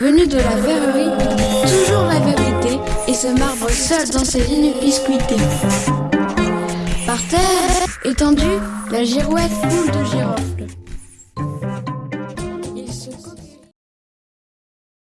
Venu de la verrerie, toujours la vérité, et se marbre seul dans ses lignes biscuitées. Par terre, étendue, la girouette boule de girofle.